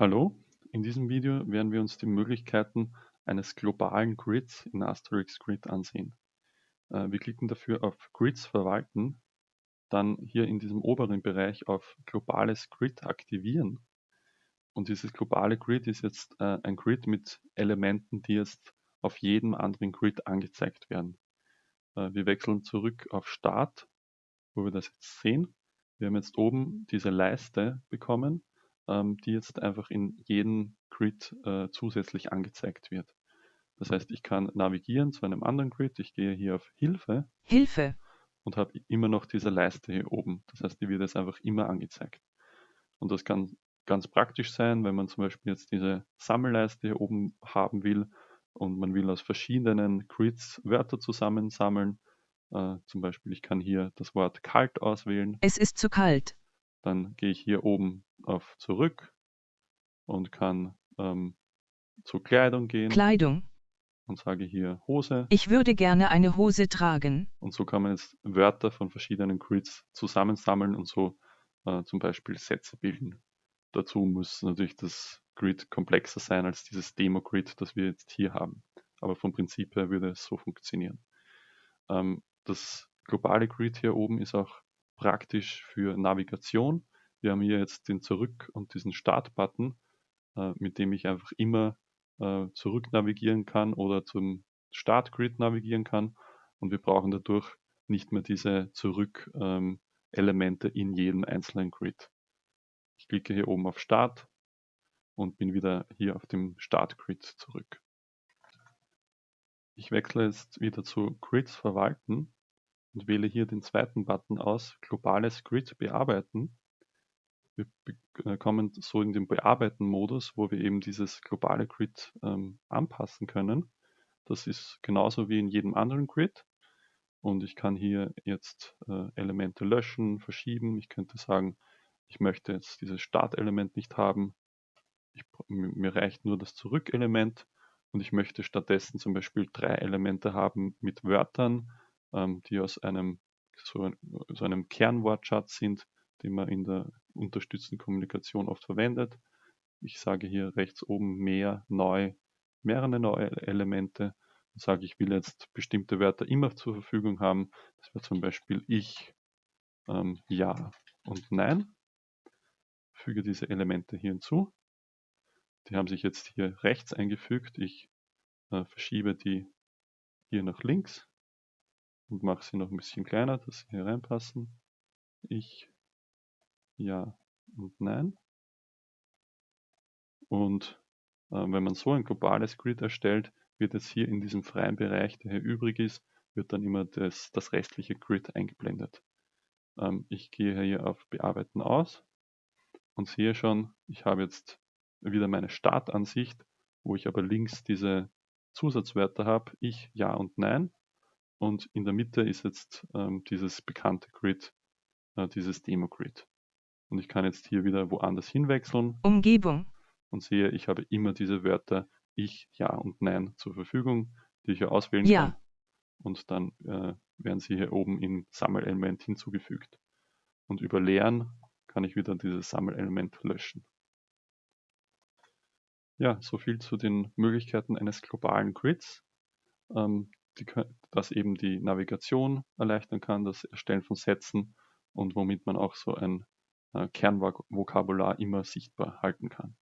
Hallo, in diesem Video werden wir uns die Möglichkeiten eines globalen Grids in Asterix Grid ansehen. Äh, wir klicken dafür auf Grids verwalten, dann hier in diesem oberen Bereich auf globales Grid aktivieren. Und dieses globale Grid ist jetzt äh, ein Grid mit Elementen, die jetzt auf jedem anderen Grid angezeigt werden. Äh, wir wechseln zurück auf Start, wo wir das jetzt sehen. Wir haben jetzt oben diese Leiste bekommen ähm, die jetzt einfach in jedem Grid äh, zusätzlich angezeigt wird. Das heißt, ich kann navigieren zu einem anderen Grid. Ich gehe hier auf Hilfe. Hilfe. Und habe immer noch diese Leiste hier oben. Das heißt, die wird jetzt einfach immer angezeigt. Und das kann ganz praktisch sein, wenn man zum Beispiel jetzt diese Sammelleiste hier oben haben will und man will aus verschiedenen Grids Wörter zusammensammeln. Äh, zum Beispiel, ich kann hier das Wort kalt auswählen. Es ist zu kalt. Dann gehe ich hier oben auf Zurück und kann ähm, zur Kleidung gehen. Kleidung. Und sage hier Hose. Ich würde gerne eine Hose tragen. Und so kann man jetzt Wörter von verschiedenen Grids zusammensammeln und so äh, zum Beispiel Sätze bilden. Dazu muss natürlich das Grid komplexer sein als dieses Demo-Grid, das wir jetzt hier haben. Aber vom Prinzip her würde es so funktionieren. Ähm, das globale Grid hier oben ist auch praktisch für Navigation. Wir haben hier jetzt den Zurück- und diesen Start-Button, äh, mit dem ich einfach immer äh, zurück navigieren kann oder zum Start-Grid navigieren kann. Und wir brauchen dadurch nicht mehr diese Zurück-Elemente ähm, in jedem einzelnen Grid. Ich klicke hier oben auf Start und bin wieder hier auf dem Start-Grid zurück. Ich wechsle jetzt wieder zu Grids verwalten und wähle hier den zweiten Button aus, globales Grid bearbeiten. Wir äh, kommen so in den Bearbeiten-Modus, wo wir eben dieses globale Grid ähm, anpassen können. Das ist genauso wie in jedem anderen Grid. Und ich kann hier jetzt äh, Elemente löschen, verschieben. Ich könnte sagen, ich möchte jetzt dieses Startelement nicht haben. Ich, mir reicht nur das Zurückelement und ich möchte stattdessen zum Beispiel drei Elemente haben mit Wörtern, ähm, die aus einem so, so einem Kernwortschatz sind, den man in der unterstützten Kommunikation oft verwendet. Ich sage hier rechts oben mehr, neu, mehrere neue Elemente und sage, ich will jetzt bestimmte Wörter immer zur Verfügung haben. Das wäre zum Beispiel ich, ähm, ja und nein. Füge diese Elemente hier hinzu. Die haben sich jetzt hier rechts eingefügt. Ich äh, verschiebe die hier nach links und mache sie noch ein bisschen kleiner, dass sie hier reinpassen. Ich, ja und nein. Und äh, wenn man so ein globales Grid erstellt, wird jetzt hier in diesem freien Bereich, der hier übrig ist, wird dann immer das, das restliche Grid eingeblendet. Ähm, ich gehe hier auf Bearbeiten aus und sehe schon, ich habe jetzt wieder meine Startansicht, wo ich aber links diese Zusatzwörter habe, ich, ja und nein und in der Mitte ist jetzt ähm, dieses bekannte Grid, äh, dieses Demo-Grid. Und ich kann jetzt hier wieder woanders hinwechseln. Umgebung. Und sehe, ich habe immer diese Wörter Ich, Ja und Nein zur Verfügung, die ich hier auswählen ja. kann. Und dann äh, werden sie hier oben im Sammelelement hinzugefügt. Und über Leeren kann ich wieder dieses Sammelelement löschen. Ja, soviel zu den Möglichkeiten eines globalen Grids. Ähm, die, was eben die Navigation erleichtern kann, das Erstellen von Sätzen und womit man auch so ein Kernvokabular immer sichtbar halten kann.